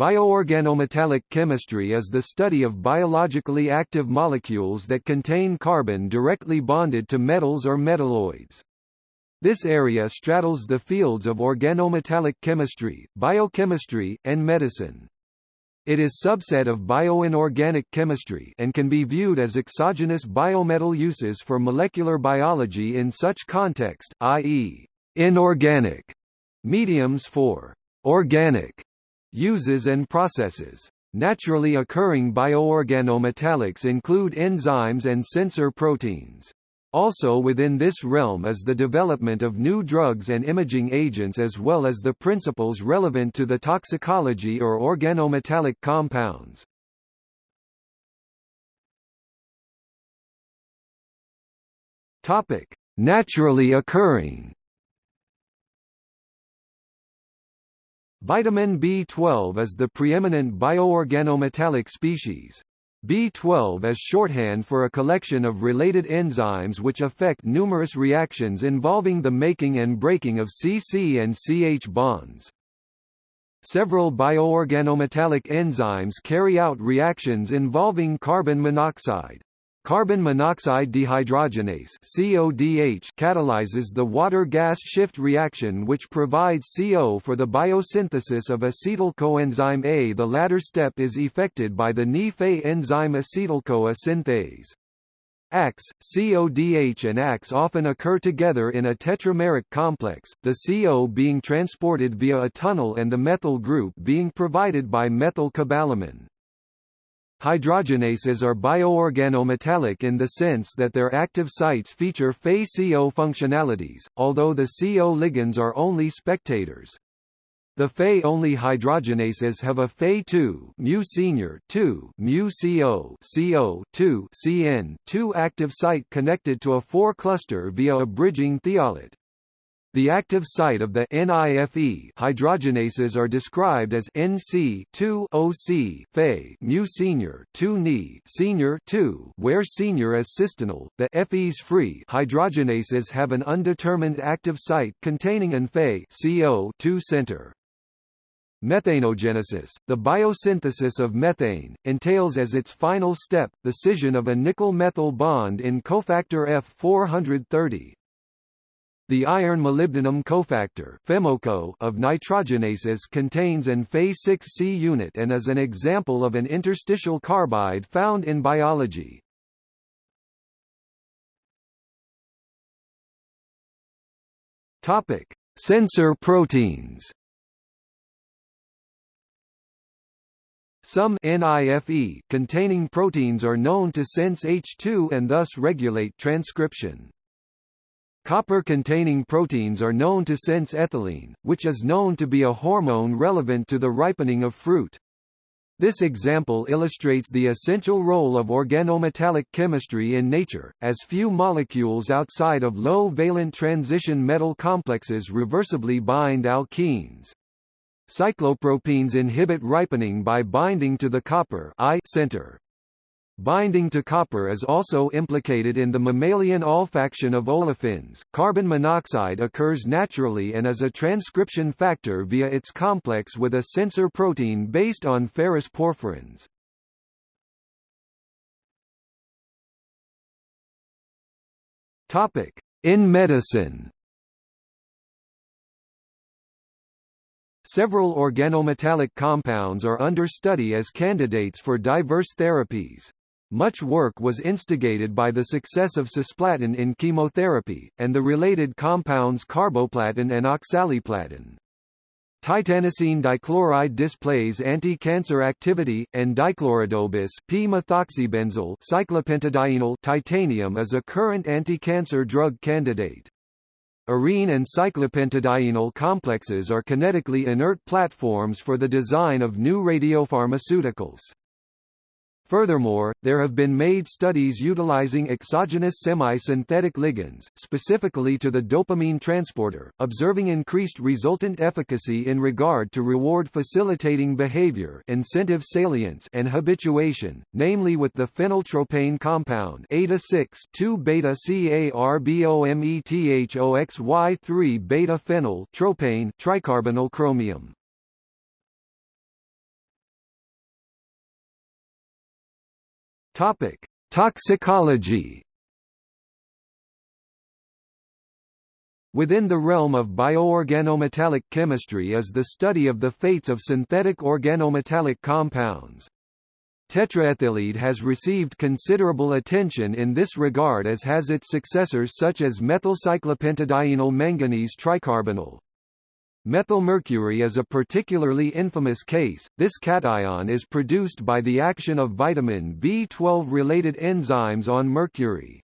Bioorganometallic chemistry is the study of biologically active molecules that contain carbon directly bonded to metals or metalloids. This area straddles the fields of organometallic chemistry, biochemistry, and medicine. It is a subset of bioinorganic chemistry and can be viewed as exogenous biometal uses for molecular biology in such context, i.e., inorganic mediums for organic uses and processes. Naturally occurring bioorganometallics include enzymes and sensor proteins. Also within this realm is the development of new drugs and imaging agents as well as the principles relevant to the toxicology or organometallic compounds. Topic: Naturally occurring Vitamin B12 is the preeminent bioorganometallic species. B12 is shorthand for a collection of related enzymes which affect numerous reactions involving the making and breaking of CC and CH bonds. Several bioorganometallic enzymes carry out reactions involving carbon monoxide, Carbon monoxide dehydrogenase CODH catalyzes the water-gas shift reaction which provides CO for the biosynthesis of acetyl coenzyme A. The latter step is effected by the Ni-Fe enzyme acetyl-CoA synthase. ACS, CODH and ACS often occur together in a tetrameric complex, the CO being transported via a tunnel and the methyl group being provided by methyl cobalamin. Hydrogenases are bioorganometallic in the sense that their active sites feature Fe-CO functionalities, although the CO ligands are only spectators. The Fe-only hydrogenases have a Fe2 mu senior 2 mu CO CO 2 CN 2 active site connected to a 4 cluster via a bridging thiolate. The active site of the NIFE hydrogenases are described as NC 2 OC Fe mu senior 2 Ni senior 2 where senior is cysteinyl. The FEs free hydrogenases have an undetermined active site containing an Fe CO 2 center. Methanogenesis, the biosynthesis of methane, entails as its final step, the scission of a nickel-methyl bond in cofactor F430, the iron-molybdenum cofactor FeMoCo of nitrogenases contains an Fe6C unit and is an example of an interstitial carbide found in biology. Topic: Sensor proteins. Some NIFE containing proteins are known to sense H2 and thus regulate transcription. Copper-containing proteins are known to sense ethylene, which is known to be a hormone relevant to the ripening of fruit. This example illustrates the essential role of organometallic chemistry in nature, as few molecules outside of low-valent transition metal complexes reversibly bind alkenes. Cyclopropenes inhibit ripening by binding to the copper I center. Binding to copper is also implicated in the mammalian olfaction of olefins. Carbon monoxide occurs naturally and is a transcription factor via its complex with a sensor protein based on ferrous porphyrins. Topic: In medicine. Several organometallic compounds are under study as candidates for diverse therapies. Much work was instigated by the success of cisplatin in chemotherapy, and the related compounds carboplatin and oxaliplatin. Titanocene dichloride displays anti-cancer activity, and dichloridobis p-methoxybenzyl cyclopentadienyl titanium is a current anti-cancer drug candidate. Arene and cyclopentadienyl complexes are kinetically inert platforms for the design of new radiopharmaceuticals. Furthermore, there have been made studies utilizing exogenous semi-synthetic ligands, specifically to the dopamine transporter, observing increased resultant efficacy in regard to reward-facilitating behavior incentive salience and habituation, namely with the phenyltropane compound ATA6 2-beta CARBOMETHOXY3 beta phenyl tropane tricarbonyl chromium. Topic: Toxicology. Within the realm of bioorganometallic chemistry is the study of the fates of synthetic organometallic compounds. Tetraethyllead has received considerable attention in this regard as has its successors such as methylcyclopentadienyl manganese tricarbonyl. Methylmercury is a particularly infamous case, this cation is produced by the action of vitamin B12-related enzymes on mercury.